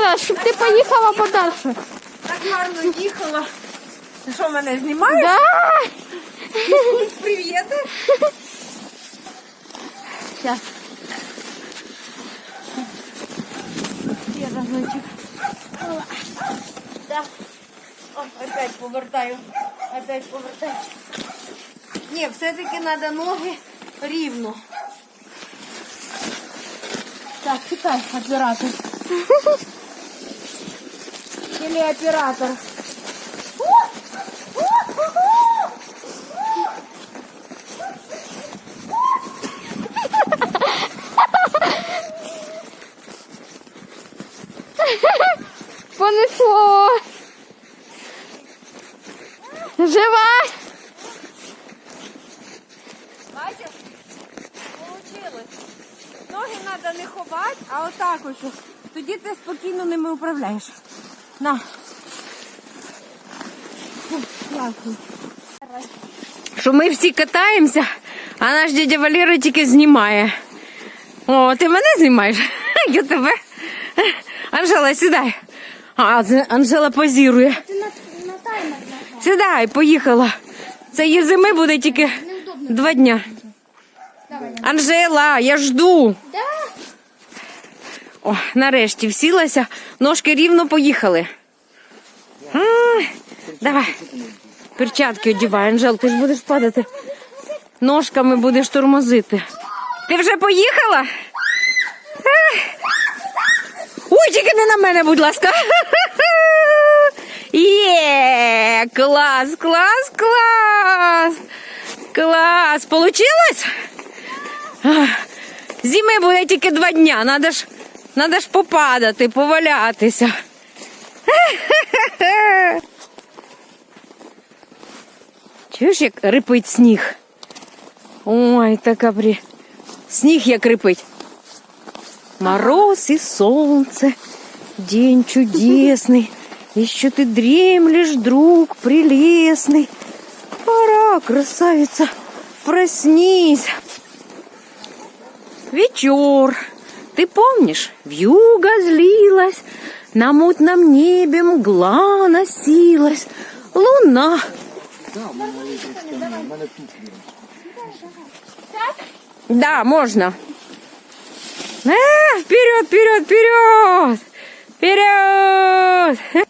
Да, щоб ти поїхала подальше. Так гарно їхала. Ти що, мене знімаєш? Да. Привіт. Сейчас. Я разочек. Да. О, опять повертаю. Опять повертаю. Ні, все-таки треба ноги рівно. Так, читай, оператор. Телеоператор. Понесло. Жива! Треба не ховати, а отак ось. Тоді ти спокійно ними управляєш. На. Дякую. Що ми всі катаємося, а наш дядя Валера тільки знімає. О, ти мене знімаєш? Я тебе. Анжела, сідай. А, Анжела позірує. Ти на, на таймер. Сідай, поїхала. Це її зими буде тільки два дня. Анжела, я жду. Да. О, нарешті всілася, ножки рівно поїхали. А, давай. Перчатки одівай, Анжел, ти ж будеш падати. Ножками будеш тормозити. Ти вже поїхала? Ой, тільки не на мене, будь ласка. Є, клас, клас, клас. Клас. Получилось? Зими буде тільки два дня. Надо ж, надо ж попадати, повалятися. Чуєш, як рипить сніг? Ой, така при... Сніг як рипить. Мороз и солнце, день чудесный, Еще ты дремлешь, друг прелестный. Пора, красавица, проснись. Вечер. Ты помнишь, вьюга злилась, На мутном небе мгла носилась, Луна. Да, можно. А, вперед, вперед, вперед! Вперед!